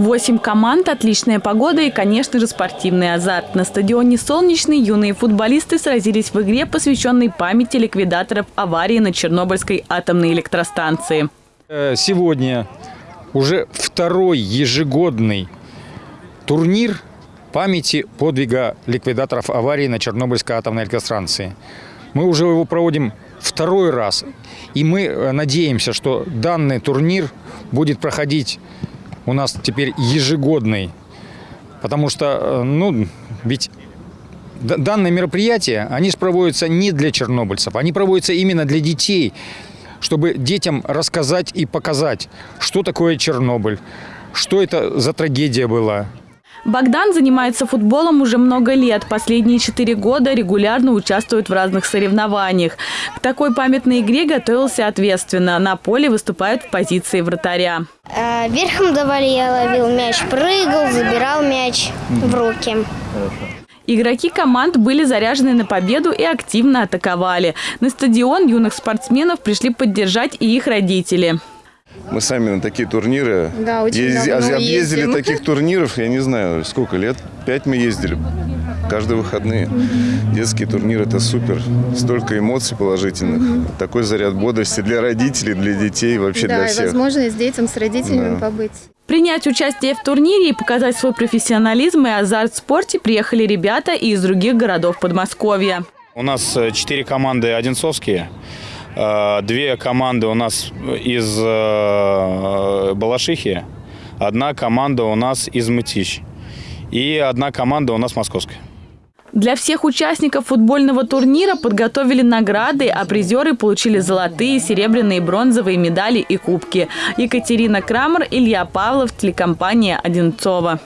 Восемь команд, отличная погода и, конечно же, спортивный азарт. На стадионе «Солнечный» юные футболисты сразились в игре, посвященной памяти ликвидаторов аварии на Чернобыльской атомной электростанции. Э, Сегодня уже второй ежегодный турнир памяти подвига ликвидаторов аварии на Чернобыльской атомной электростанции. Мы уже его проводим второй раз. И мы э, надеемся, что данный турнир будет проходить у нас теперь ежегодный. Потому что, э, ну, ведь данные мероприятия, они проводятся не для чернобыльцев, они проводятся именно для детей, чтобы детям рассказать и показать, что такое Чернобыль, что это за трагедия была. Богдан занимается футболом уже много лет. Последние четыре года регулярно участвует в разных соревнованиях. К такой памятной игре готовился ответственно. На поле выступает в позиции вратаря. А, Верхом давали, я ловил мяч, прыгал, забирал мяч в руки. Игроки команд были заряжены на победу и активно атаковали. На стадион юных спортсменов пришли поддержать и их родители. Мы сами на такие турниры Да, очень давно объездили ездим. таких турниров, я не знаю, сколько лет, пять мы ездили, каждые выходные. Детские турниры – это супер, столько эмоций положительных, такой заряд бодрости для родителей, для детей, вообще да, для и всех. возможность детям с родителями Да. побыть. Принять участие в турнире и показать свой профессионализм и азарт в спорте приехали ребята и из других городов Подмосковья. У нас э, четыре команды одинцовские. Э, Две команды у нас из э, Балашихи. Одна команда у нас из Мытищ. И одна команда у нас московская. Для всех участников футбольного турнира подготовили награды, а призеры получили золотые, серебряные, бронзовые медали и кубки. Екатерина Крамер, Илья Павлов, телекомпания «Одинцова».